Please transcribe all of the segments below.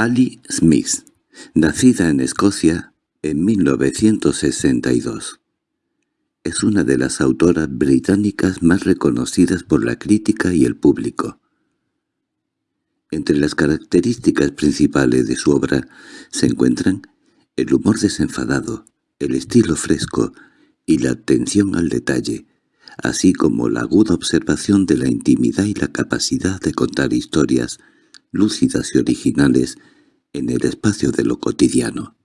Ali Smith, nacida en Escocia en 1962. Es una de las autoras británicas más reconocidas por la crítica y el público. Entre las características principales de su obra se encuentran el humor desenfadado, el estilo fresco y la atención al detalle, así como la aguda observación de la intimidad y la capacidad de contar historias lúcidas y originales en el espacio de lo cotidiano.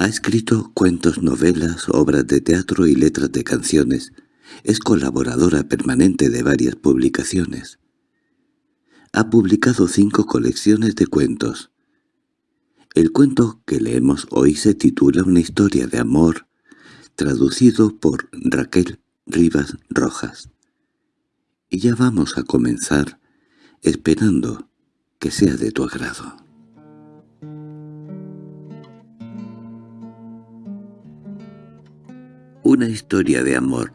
Ha escrito cuentos, novelas, obras de teatro y letras de canciones. Es colaboradora permanente de varias publicaciones. Ha publicado cinco colecciones de cuentos. El cuento que leemos hoy se titula Una historia de amor, traducido por Raquel Rivas Rojas. Y ya vamos a comenzar, esperando que sea de tu agrado. Una historia de amor.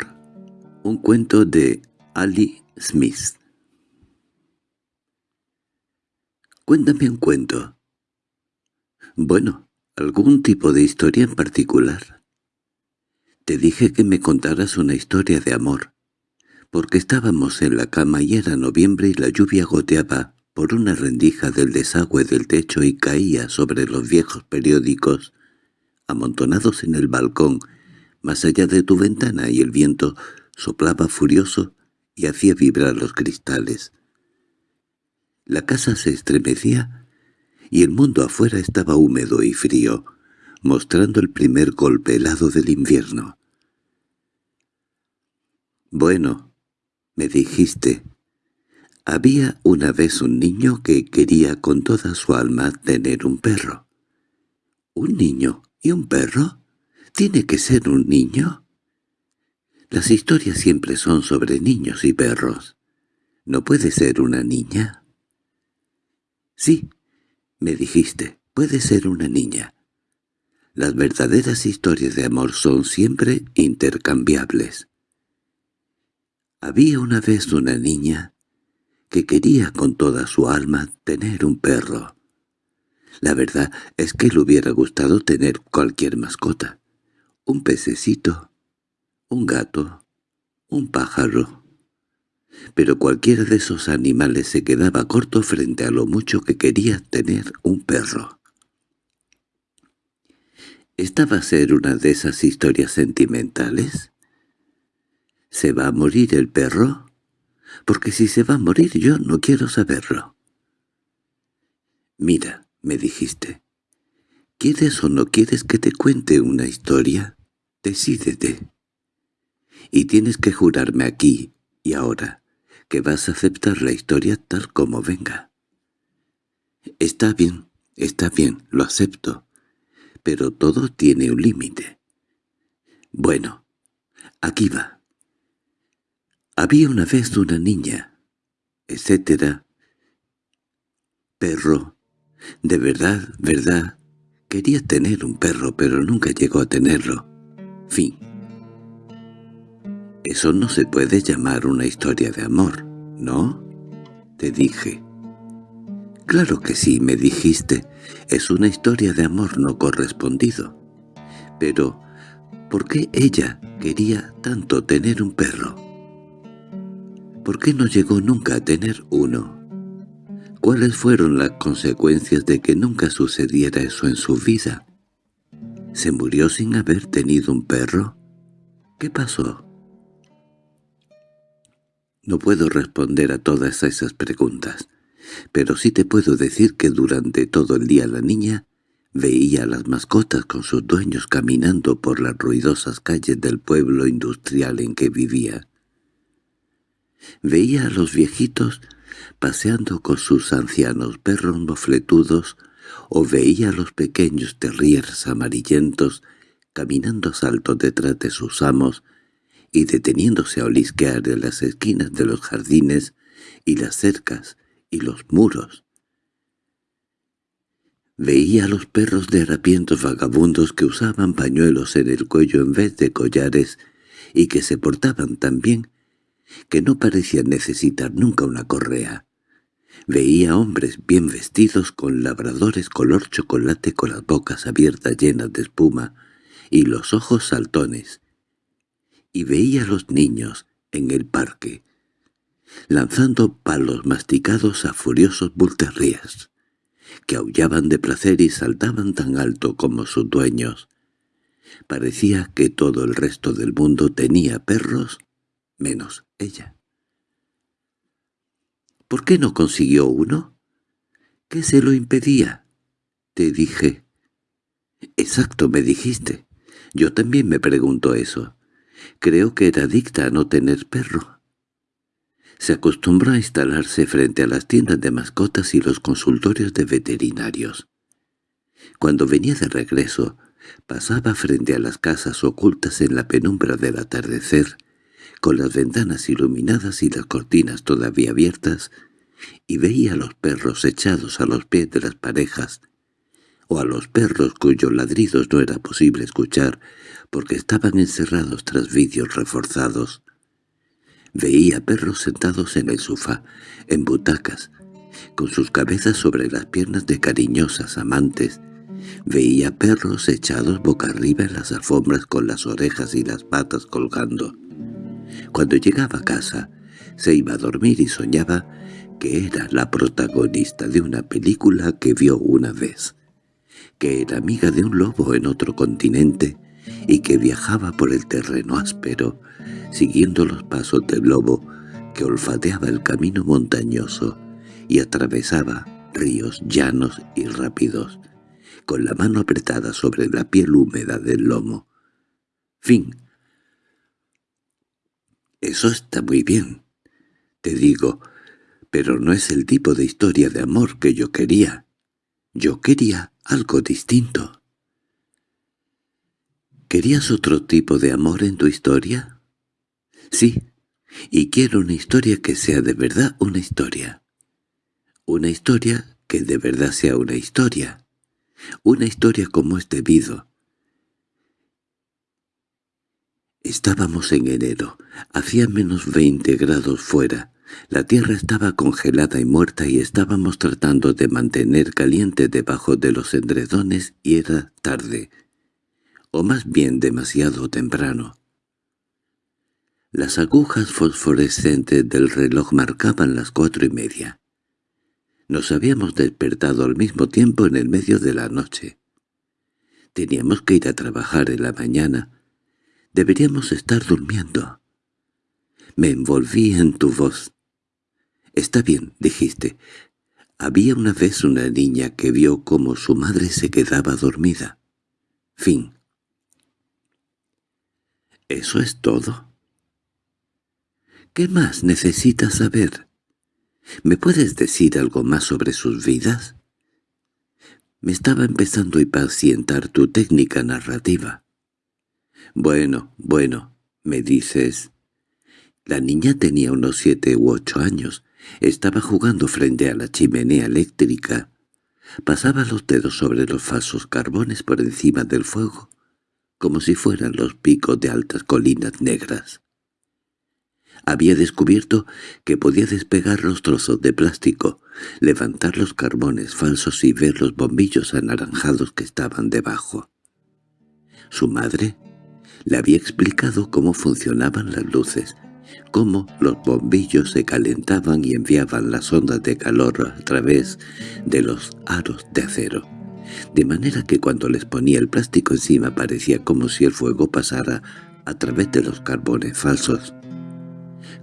Un cuento de Ali Smith. Cuéntame un cuento. Bueno, algún tipo de historia en particular. Te dije que me contaras una historia de amor, porque estábamos en la cama y era noviembre y la lluvia goteaba por una rendija del desagüe del techo y caía sobre los viejos periódicos amontonados en el balcón más allá de tu ventana y el viento soplaba furioso y hacía vibrar los cristales. La casa se estremecía y el mundo afuera estaba húmedo y frío, mostrando el primer golpe helado del invierno. «Bueno», me dijiste, había una vez un niño que quería con toda su alma tener un perro. —¿Un niño y un perro? ¿Tiene que ser un niño? Las historias siempre son sobre niños y perros. ¿No puede ser una niña? Sí, me dijiste, puede ser una niña. Las verdaderas historias de amor son siempre intercambiables. Había una vez una niña que quería con toda su alma tener un perro. La verdad es que le hubiera gustado tener cualquier mascota. Un pececito, un gato, un pájaro. Pero cualquiera de esos animales se quedaba corto frente a lo mucho que quería tener un perro. ¿Esta va a ser una de esas historias sentimentales? ¿Se va a morir el perro? porque si se va a morir yo no quiero saberlo. «Mira», me dijiste, «¿quieres o no quieres que te cuente una historia? Decídete. Y tienes que jurarme aquí y ahora que vas a aceptar la historia tal como venga». «Está bien, está bien, lo acepto, pero todo tiene un límite». «Bueno, aquí va». Había una vez una niña, etcétera. Perro. De verdad, verdad. Quería tener un perro, pero nunca llegó a tenerlo. Fin. Eso no se puede llamar una historia de amor, ¿no? Te dije. Claro que sí, me dijiste. Es una historia de amor no correspondido. Pero, ¿por qué ella quería tanto tener un perro? ¿Por qué no llegó nunca a tener uno? ¿Cuáles fueron las consecuencias de que nunca sucediera eso en su vida? ¿Se murió sin haber tenido un perro? ¿Qué pasó? No puedo responder a todas esas preguntas, pero sí te puedo decir que durante todo el día la niña veía a las mascotas con sus dueños caminando por las ruidosas calles del pueblo industrial en que vivía. Veía a los viejitos paseando con sus ancianos perros mofletudos o veía a los pequeños terriers amarillentos caminando a saltos detrás de sus amos y deteniéndose a olisquear en las esquinas de los jardines y las cercas y los muros. Veía a los perros de harapientos vagabundos que usaban pañuelos en el cuello en vez de collares y que se portaban tan bien que no parecían necesitar nunca una correa. Veía hombres bien vestidos con labradores color chocolate con las bocas abiertas llenas de espuma y los ojos saltones. Y veía a los niños en el parque, lanzando palos masticados a furiosos bulterrías, que aullaban de placer y saltaban tan alto como sus dueños. Parecía que todo el resto del mundo tenía perros, menos ella. ¿Por qué no consiguió uno? ¿Qué se lo impedía? Te dije. Exacto, me dijiste. Yo también me pregunto eso. Creo que era adicta a no tener perro. Se acostumbró a instalarse frente a las tiendas de mascotas y los consultorios de veterinarios. Cuando venía de regreso, pasaba frente a las casas ocultas en la penumbra del atardecer con las ventanas iluminadas y las cortinas todavía abiertas, y veía a los perros echados a los pies de las parejas, o a los perros cuyos ladridos no era posible escuchar porque estaban encerrados tras vidrios reforzados. Veía perros sentados en el sofá, en butacas, con sus cabezas sobre las piernas de cariñosas amantes. Veía perros echados boca arriba en las alfombras con las orejas y las patas colgando. Cuando llegaba a casa, se iba a dormir y soñaba que era la protagonista de una película que vio una vez, que era amiga de un lobo en otro continente y que viajaba por el terreno áspero, siguiendo los pasos del lobo que olfateaba el camino montañoso y atravesaba ríos llanos y rápidos, con la mano apretada sobre la piel húmeda del lomo. Fin eso está muy bien, te digo, pero no es el tipo de historia de amor que yo quería. Yo quería algo distinto. ¿Querías otro tipo de amor en tu historia? Sí, y quiero una historia que sea de verdad una historia. Una historia que de verdad sea una historia. Una historia como es debido, Estábamos en enero. Hacía menos veinte grados fuera. La tierra estaba congelada y muerta y estábamos tratando de mantener caliente debajo de los endredones y era tarde. O más bien demasiado temprano. Las agujas fosforescentes del reloj marcaban las cuatro y media. Nos habíamos despertado al mismo tiempo en el medio de la noche. Teníamos que ir a trabajar en la mañana, Deberíamos estar durmiendo. Me envolví en tu voz. Está bien, dijiste. Había una vez una niña que vio cómo su madre se quedaba dormida. Fin. ¿Eso es todo? ¿Qué más necesitas saber? ¿Me puedes decir algo más sobre sus vidas? Me estaba empezando a impacientar tu técnica narrativa. Bueno, bueno, me dices. La niña tenía unos siete u ocho años. Estaba jugando frente a la chimenea eléctrica. Pasaba los dedos sobre los falsos carbones por encima del fuego, como si fueran los picos de altas colinas negras. Había descubierto que podía despegar los trozos de plástico, levantar los carbones falsos y ver los bombillos anaranjados que estaban debajo. Su madre le había explicado cómo funcionaban las luces, cómo los bombillos se calentaban y enviaban las ondas de calor a través de los aros de acero, de manera que cuando les ponía el plástico encima parecía como si el fuego pasara a través de los carbones falsos,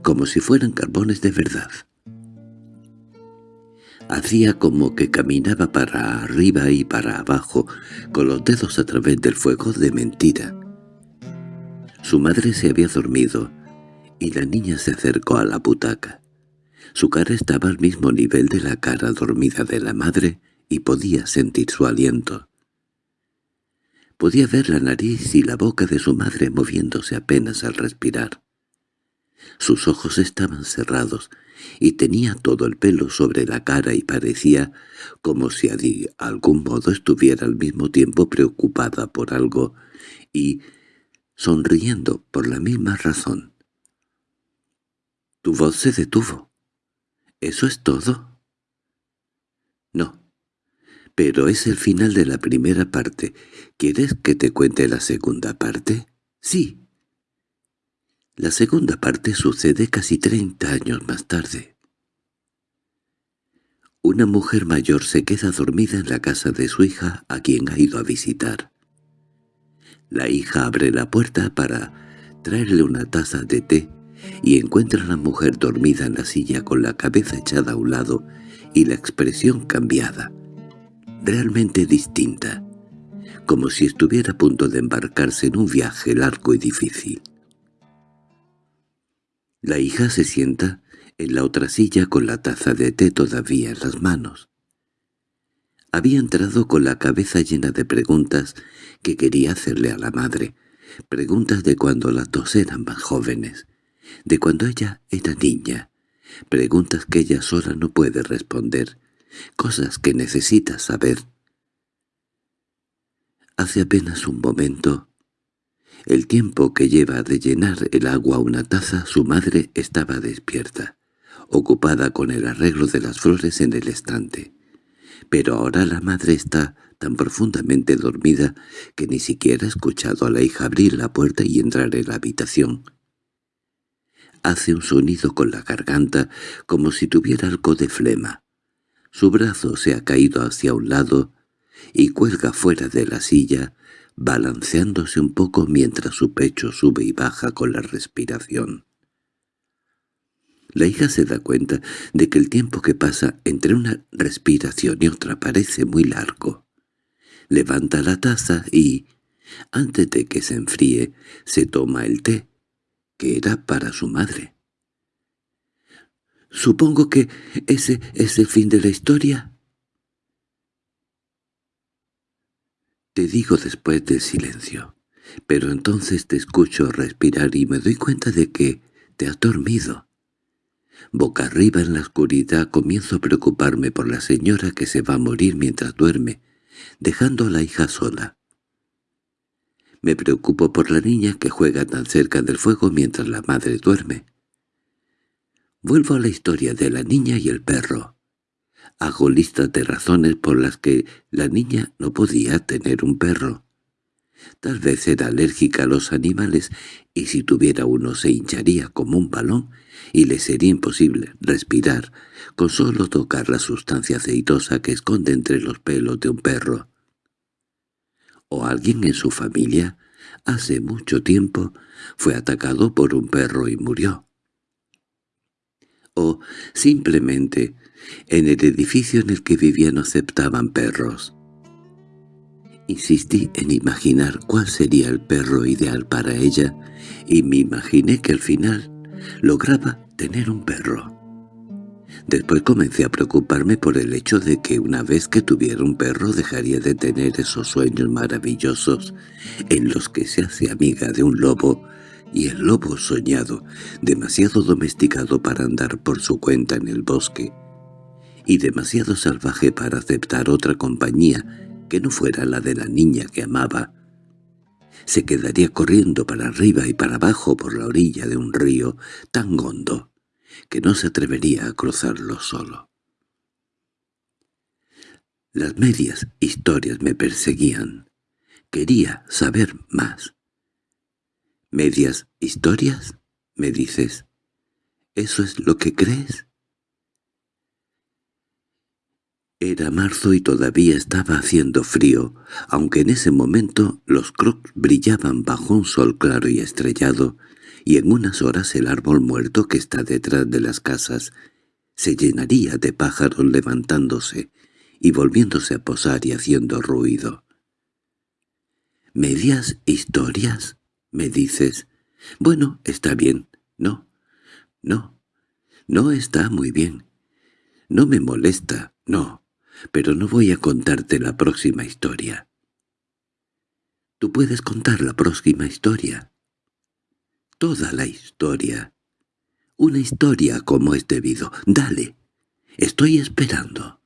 como si fueran carbones de verdad. Hacía como que caminaba para arriba y para abajo, con los dedos a través del fuego de mentira, su madre se había dormido, y la niña se acercó a la butaca. Su cara estaba al mismo nivel de la cara dormida de la madre y podía sentir su aliento. Podía ver la nariz y la boca de su madre moviéndose apenas al respirar. Sus ojos estaban cerrados y tenía todo el pelo sobre la cara y parecía como si de algún modo estuviera al mismo tiempo preocupada por algo y sonriendo por la misma razón. Tu voz se detuvo. ¿Eso es todo? No. Pero es el final de la primera parte. ¿Quieres que te cuente la segunda parte? Sí. La segunda parte sucede casi treinta años más tarde. Una mujer mayor se queda dormida en la casa de su hija a quien ha ido a visitar. La hija abre la puerta para traerle una taza de té y encuentra a la mujer dormida en la silla con la cabeza echada a un lado y la expresión cambiada, realmente distinta, como si estuviera a punto de embarcarse en un viaje largo y difícil. La hija se sienta en la otra silla con la taza de té todavía en las manos. Había entrado con la cabeza llena de preguntas que quería hacerle a la madre, preguntas de cuando las dos eran más jóvenes, de cuando ella era niña, preguntas que ella sola no puede responder, cosas que necesita saber. Hace apenas un momento, el tiempo que lleva de llenar el agua una taza, su madre estaba despierta, ocupada con el arreglo de las flores en el estante. Pero ahora la madre está tan profundamente dormida que ni siquiera ha escuchado a la hija abrir la puerta y entrar en la habitación. Hace un sonido con la garganta como si tuviera algo de flema. Su brazo se ha caído hacia un lado y cuelga fuera de la silla, balanceándose un poco mientras su pecho sube y baja con la respiración. La hija se da cuenta de que el tiempo que pasa entre una respiración y otra parece muy largo. Levanta la taza y, antes de que se enfríe, se toma el té, que era para su madre. «Supongo que ese es el fin de la historia», Te digo después del silencio, pero entonces te escucho respirar y me doy cuenta de que te has dormido. Boca arriba en la oscuridad comienzo a preocuparme por la señora que se va a morir mientras duerme, dejando a la hija sola. Me preocupo por la niña que juega tan cerca del fuego mientras la madre duerme. Vuelvo a la historia de la niña y el perro. Hago listas de razones por las que la niña no podía tener un perro. Tal vez era alérgica a los animales y si tuviera uno se hincharía como un balón y le sería imposible respirar con solo tocar la sustancia aceitosa que esconde entre los pelos de un perro. O alguien en su familia, hace mucho tiempo, fue atacado por un perro y murió. O simplemente en el edificio en el que vivía no aceptaban perros. Insistí en imaginar cuál sería el perro ideal para ella y me imaginé que al final lograba tener un perro. Después comencé a preocuparme por el hecho de que una vez que tuviera un perro dejaría de tener esos sueños maravillosos en los que se hace amiga de un lobo y el lobo soñado, demasiado domesticado para andar por su cuenta en el bosque, y demasiado salvaje para aceptar otra compañía que no fuera la de la niña que amaba. Se quedaría corriendo para arriba y para abajo por la orilla de un río tan hondo que no se atrevería a cruzarlo solo. Las medias historias me perseguían. Quería saber más. —¿Medias historias? —me dices. —¿Eso es lo que crees? Era marzo y todavía estaba haciendo frío, aunque en ese momento los crocs brillaban bajo un sol claro y estrellado, y en unas horas el árbol muerto que está detrás de las casas se llenaría de pájaros levantándose y volviéndose a posar y haciendo ruido. —¿Medias historias? —me dices. —Bueno, está bien. No, no, no está muy bien. No me molesta, no pero no voy a contarte la próxima historia. Tú puedes contar la próxima historia. Toda la historia. Una historia como es debido. Dale. Estoy esperando.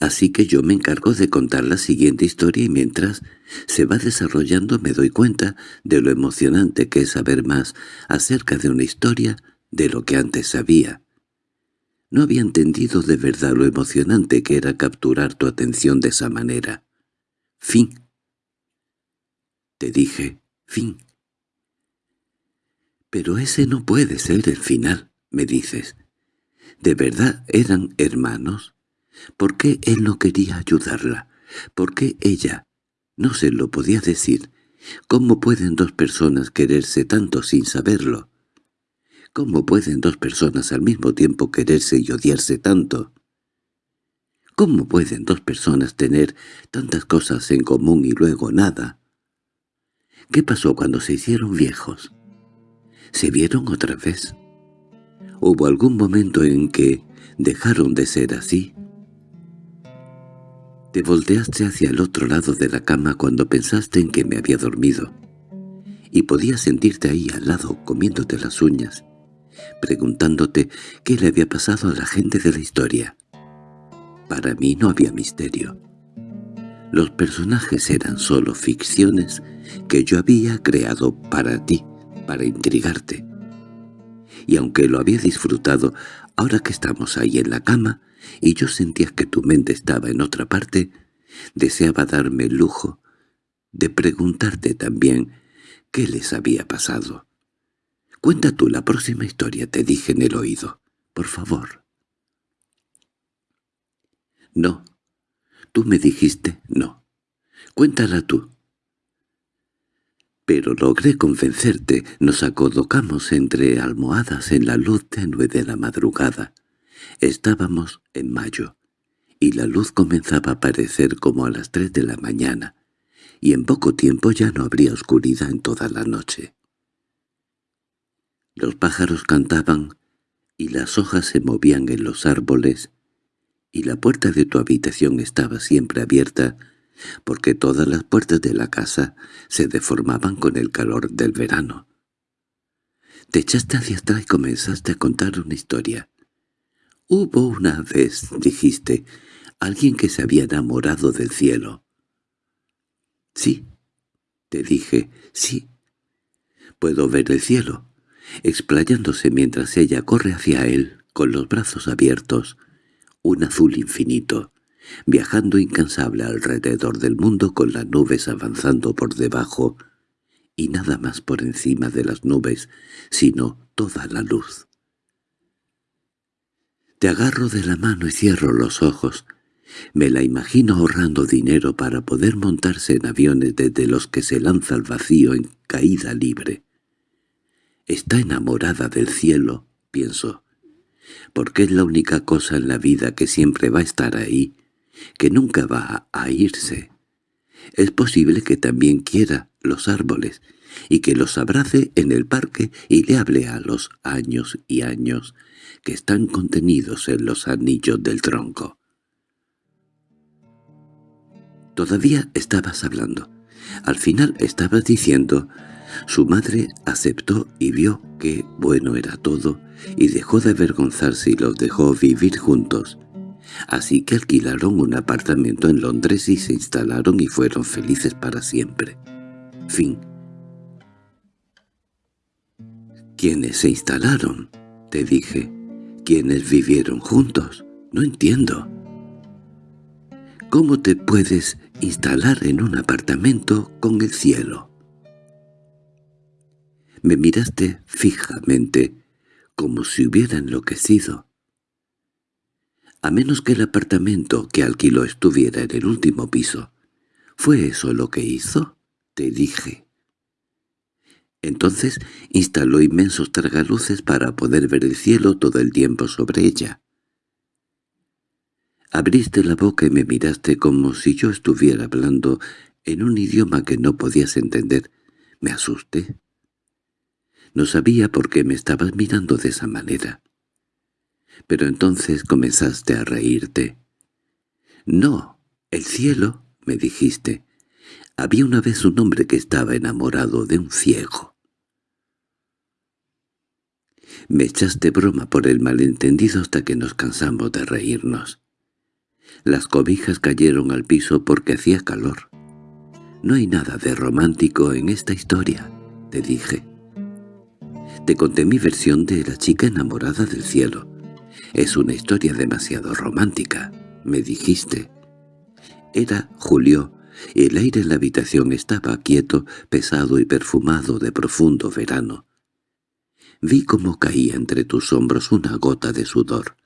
Así que yo me encargo de contar la siguiente historia y mientras se va desarrollando me doy cuenta de lo emocionante que es saber más acerca de una historia de lo que antes sabía. No había entendido de verdad lo emocionante que era capturar tu atención de esa manera. Fin. Te dije, fin. Pero ese no puede ser el final, me dices. ¿De verdad eran hermanos? ¿Por qué él no quería ayudarla? ¿Por qué ella? No se lo podía decir. ¿Cómo pueden dos personas quererse tanto sin saberlo? ¿Cómo pueden dos personas al mismo tiempo quererse y odiarse tanto? ¿Cómo pueden dos personas tener tantas cosas en común y luego nada? ¿Qué pasó cuando se hicieron viejos? ¿Se vieron otra vez? ¿Hubo algún momento en que dejaron de ser así? Te volteaste hacia el otro lado de la cama cuando pensaste en que me había dormido, y podías sentirte ahí al lado comiéndote las uñas, preguntándote qué le había pasado a la gente de la historia. Para mí no había misterio. Los personajes eran solo ficciones que yo había creado para ti, para intrigarte. Y aunque lo había disfrutado, ahora que estamos ahí en la cama, y yo sentía que tu mente estaba en otra parte, deseaba darme el lujo de preguntarte también qué les había pasado. Cuenta tú la próxima historia, te dije en el oído. Por favor. No. Tú me dijiste no. Cuéntala tú. Pero logré convencerte, nos acodocamos entre almohadas en la luz tenue de la madrugada. Estábamos en mayo, y la luz comenzaba a aparecer como a las tres de la mañana, y en poco tiempo ya no habría oscuridad en toda la noche. Los pájaros cantaban, y las hojas se movían en los árboles, y la puerta de tu habitación estaba siempre abierta, porque todas las puertas de la casa se deformaban con el calor del verano. Te echaste hacia atrás y comenzaste a contar una historia. Hubo una vez, dijiste, alguien que se había enamorado del cielo. Sí, te dije, sí. Puedo ver el cielo, explayándose mientras ella corre hacia él, con los brazos abiertos, un azul infinito, viajando incansable alrededor del mundo con las nubes avanzando por debajo, y nada más por encima de las nubes, sino toda la luz. Te agarro de la mano y cierro los ojos. Me la imagino ahorrando dinero para poder montarse en aviones desde los que se lanza al vacío en caída libre. Está enamorada del cielo, pienso, porque es la única cosa en la vida que siempre va a estar ahí, que nunca va a irse. Es posible que también quiera los árboles, y que los abrace en el parque y le hable a los años y años que están contenidos en los anillos del tronco. Todavía estabas hablando. Al final estabas diciendo su madre aceptó y vio que bueno era todo, y dejó de avergonzarse y los dejó vivir juntos. Así que alquilaron un apartamento en Londres y se instalaron y fueron felices para siempre. Fin. ¿Quiénes se instalaron? Te dije. ¿Quiénes vivieron juntos? No entiendo. ¿Cómo te puedes instalar en un apartamento con el cielo? Me miraste fijamente, como si hubiera enloquecido. A menos que el apartamento que alquiló estuviera en el último piso. ¿Fue eso lo que hizo? Te dije. Entonces instaló inmensos tragaluces para poder ver el cielo todo el tiempo sobre ella. Abriste la boca y me miraste como si yo estuviera hablando en un idioma que no podías entender. Me asusté. No sabía por qué me estabas mirando de esa manera. Pero entonces comenzaste a reírte. «No, el cielo», me dijiste. «Había una vez un hombre que estaba enamorado de un ciego». Me echaste broma por el malentendido hasta que nos cansamos de reírnos. Las cobijas cayeron al piso porque hacía calor. «No hay nada de romántico en esta historia», te dije. Te conté mi versión de la chica enamorada del cielo. Es una historia demasiado romántica, me dijiste. Era julio, y el aire en la habitación estaba quieto, pesado y perfumado de profundo verano. Vi cómo caía entre tus hombros una gota de sudor.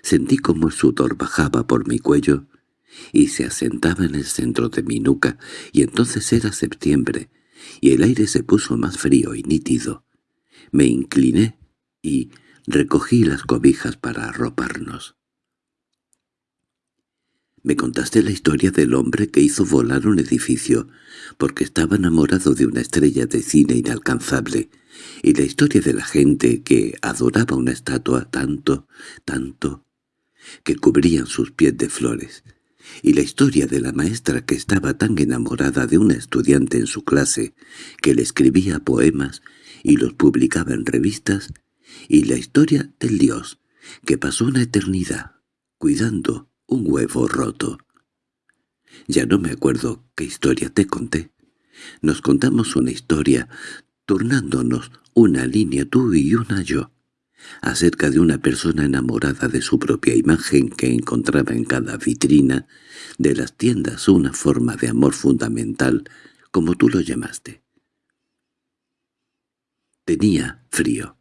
Sentí cómo el sudor bajaba por mi cuello y se asentaba en el centro de mi nuca, y entonces era septiembre, y el aire se puso más frío y nítido. Me incliné y recogí las cobijas para arroparnos. Me contaste la historia del hombre que hizo volar un edificio porque estaba enamorado de una estrella de cine inalcanzable, y la historia de la gente que adoraba una estatua tanto, tanto, que cubrían sus pies de flores, y la historia de la maestra que estaba tan enamorada de una estudiante en su clase que le escribía poemas y los publicaba en revistas, y la historia del dios que pasó una eternidad cuidando un huevo roto. Ya no me acuerdo qué historia te conté. Nos contamos una historia, turnándonos una línea tú y una yo, acerca de una persona enamorada de su propia imagen que encontraba en cada vitrina de las tiendas una forma de amor fundamental, como tú lo llamaste. Tenía frío.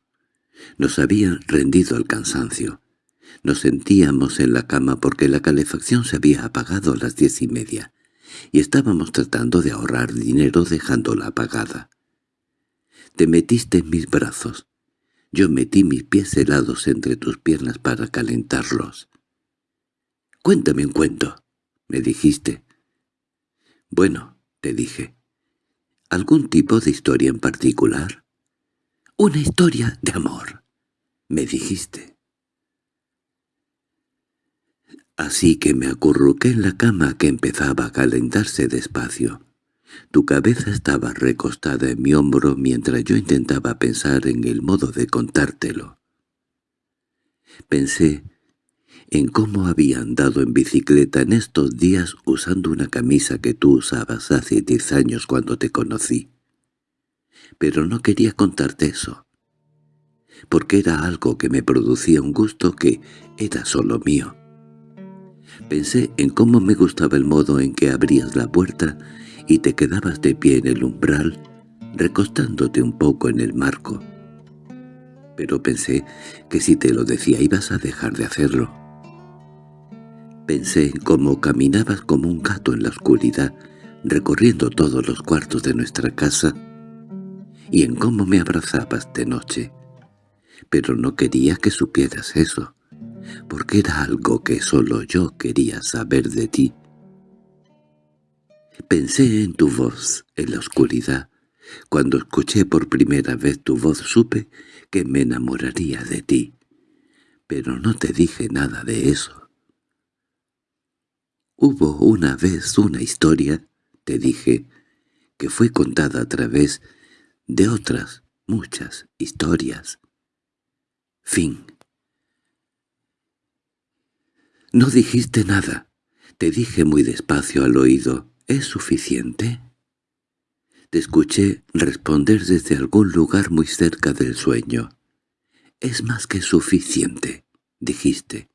Nos habían rendido al cansancio. Nos sentíamos en la cama porque la calefacción se había apagado a las diez y media, y estábamos tratando de ahorrar dinero dejándola apagada. Te metiste en mis brazos. Yo metí mis pies helados entre tus piernas para calentarlos. «Cuéntame un cuento», me dijiste. «Bueno», te dije. «¿Algún tipo de historia en particular?» «Una historia de amor», me dijiste. Así que me acurruqué en la cama que empezaba a calentarse despacio. Tu cabeza estaba recostada en mi hombro mientras yo intentaba pensar en el modo de contártelo. Pensé en cómo había andado en bicicleta en estos días usando una camisa que tú usabas hace diez años cuando te conocí. Pero no quería contarte eso, porque era algo que me producía un gusto que era solo mío. Pensé en cómo me gustaba el modo en que abrías la puerta y te quedabas de pie en el umbral, recostándote un poco en el marco. Pero pensé que si te lo decía ibas a dejar de hacerlo. Pensé en cómo caminabas como un gato en la oscuridad, recorriendo todos los cuartos de nuestra casa, y en cómo me abrazabas de noche. Pero no quería que supieras eso porque era algo que solo yo quería saber de ti. Pensé en tu voz en la oscuridad. Cuando escuché por primera vez tu voz supe que me enamoraría de ti, pero no te dije nada de eso. Hubo una vez una historia, te dije, que fue contada a través de otras muchas historias. Fin «No dijiste nada. Te dije muy despacio al oído, ¿es suficiente?» Te escuché responder desde algún lugar muy cerca del sueño. «Es más que suficiente», dijiste.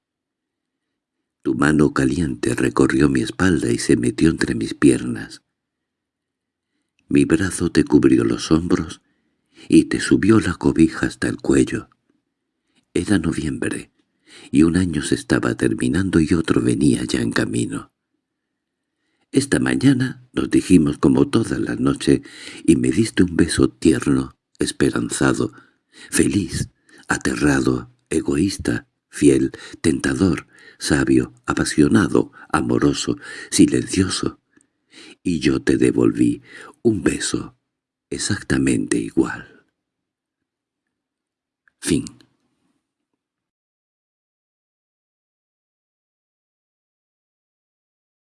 Tu mano caliente recorrió mi espalda y se metió entre mis piernas. Mi brazo te cubrió los hombros y te subió la cobija hasta el cuello. Era noviembre y un año se estaba terminando y otro venía ya en camino. Esta mañana nos dijimos como toda la noche y me diste un beso tierno, esperanzado, feliz, aterrado, egoísta, fiel, tentador, sabio, apasionado, amoroso, silencioso y yo te devolví un beso exactamente igual. Fin